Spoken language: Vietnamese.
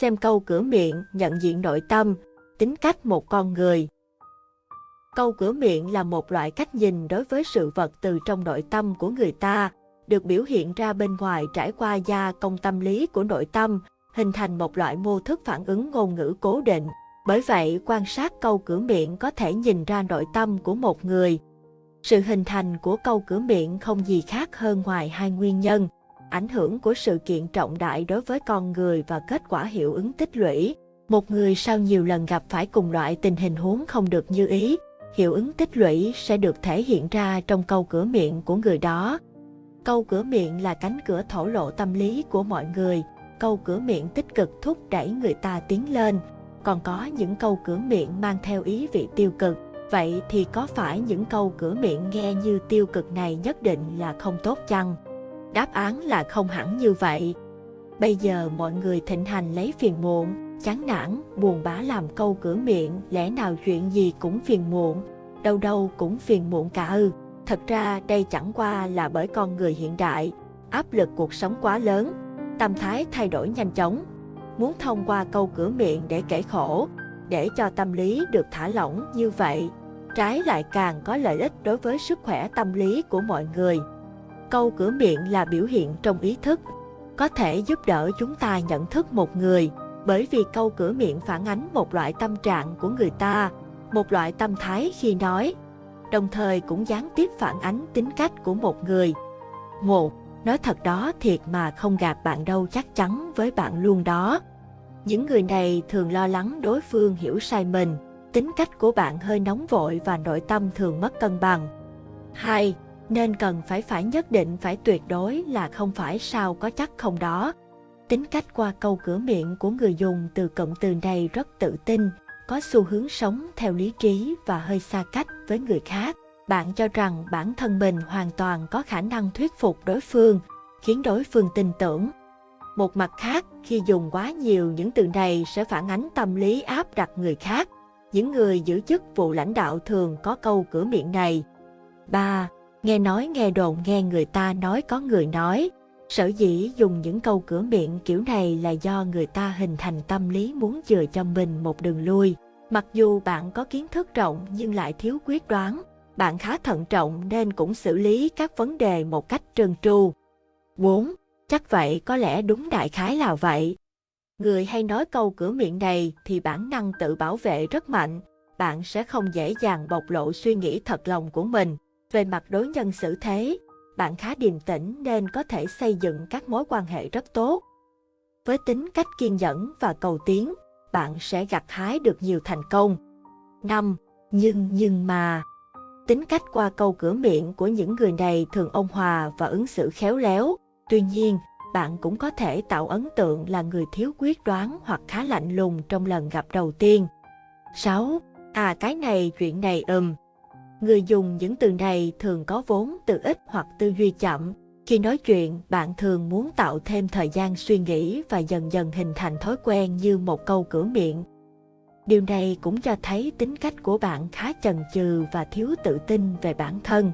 Xem câu cửa miệng nhận diện nội tâm, tính cách một con người. Câu cửa miệng là một loại cách nhìn đối với sự vật từ trong nội tâm của người ta, được biểu hiện ra bên ngoài trải qua gia công tâm lý của nội tâm, hình thành một loại mô thức phản ứng ngôn ngữ cố định. Bởi vậy, quan sát câu cửa miệng có thể nhìn ra nội tâm của một người. Sự hình thành của câu cửa miệng không gì khác hơn ngoài hai nguyên nhân, ảnh hưởng của sự kiện trọng đại đối với con người và kết quả hiệu ứng tích lũy. Một người sau nhiều lần gặp phải cùng loại tình hình huống không được như ý, hiệu ứng tích lũy sẽ được thể hiện ra trong câu cửa miệng của người đó. Câu cửa miệng là cánh cửa thổ lộ tâm lý của mọi người, câu cửa miệng tích cực thúc đẩy người ta tiến lên, còn có những câu cửa miệng mang theo ý vị tiêu cực. Vậy thì có phải những câu cửa miệng nghe như tiêu cực này nhất định là không tốt chăng? Đáp án là không hẳn như vậy. Bây giờ mọi người thịnh hành lấy phiền muộn, chán nản, buồn bã làm câu cửa miệng, lẽ nào chuyện gì cũng phiền muộn, đâu đâu cũng phiền muộn cả ư. Thật ra đây chẳng qua là bởi con người hiện đại, áp lực cuộc sống quá lớn, tâm thái thay đổi nhanh chóng. Muốn thông qua câu cửa miệng để kể khổ, để cho tâm lý được thả lỏng như vậy, trái lại càng có lợi ích đối với sức khỏe tâm lý của mọi người. Câu cửa miệng là biểu hiện trong ý thức, có thể giúp đỡ chúng ta nhận thức một người, bởi vì câu cửa miệng phản ánh một loại tâm trạng của người ta, một loại tâm thái khi nói, đồng thời cũng gián tiếp phản ánh tính cách của một người. Một, nói thật đó thiệt mà không gặp bạn đâu chắc chắn với bạn luôn đó. Những người này thường lo lắng đối phương hiểu sai mình, tính cách của bạn hơi nóng vội và nội tâm thường mất cân bằng. 2. Nên cần phải phải nhất định phải tuyệt đối là không phải sao có chắc không đó. Tính cách qua câu cửa miệng của người dùng từ cụm từ này rất tự tin, có xu hướng sống theo lý trí và hơi xa cách với người khác. Bạn cho rằng bản thân mình hoàn toàn có khả năng thuyết phục đối phương, khiến đối phương tin tưởng. Một mặt khác, khi dùng quá nhiều những từ này sẽ phản ánh tâm lý áp đặt người khác. Những người giữ chức vụ lãnh đạo thường có câu cửa miệng này. 3. Nghe nói nghe đồn nghe người ta nói có người nói. Sở dĩ dùng những câu cửa miệng kiểu này là do người ta hình thành tâm lý muốn chừa cho mình một đường lui. Mặc dù bạn có kiến thức rộng nhưng lại thiếu quyết đoán, bạn khá thận trọng nên cũng xử lý các vấn đề một cách trơn tru. 4. Chắc vậy có lẽ đúng đại khái là vậy. Người hay nói câu cửa miệng này thì bản năng tự bảo vệ rất mạnh, bạn sẽ không dễ dàng bộc lộ suy nghĩ thật lòng của mình. Về mặt đối nhân xử thế, bạn khá điềm tĩnh nên có thể xây dựng các mối quan hệ rất tốt. Với tính cách kiên nhẫn và cầu tiến, bạn sẽ gặt hái được nhiều thành công. 5. Nhưng nhưng mà Tính cách qua câu cửa miệng của những người này thường ôn hòa và ứng xử khéo léo. Tuy nhiên, bạn cũng có thể tạo ấn tượng là người thiếu quyết đoán hoặc khá lạnh lùng trong lần gặp đầu tiên. 6. À cái này chuyện này ừm. Người dùng những từ này thường có vốn từ ít hoặc tư duy chậm. Khi nói chuyện, bạn thường muốn tạo thêm thời gian suy nghĩ và dần dần hình thành thói quen như một câu cửa miệng. Điều này cũng cho thấy tính cách của bạn khá chần chừ và thiếu tự tin về bản thân.